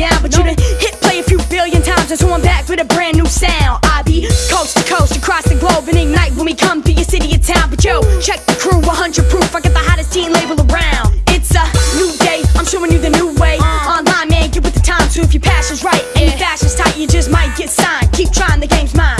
down, but no. you done hit play a few billion times, and so I'm back with a brand new sound. I be coast to coast, across the globe, and ignite when we come through your city or town. But yo, check the crew, 100 proof, I got the hottest teen label around. It's a new day, I'm showing you the new way. Uh. Online, man, get with the time, so if your passion's right, and your fashion's tight, you just might get signed. Keep trying, the game's mine.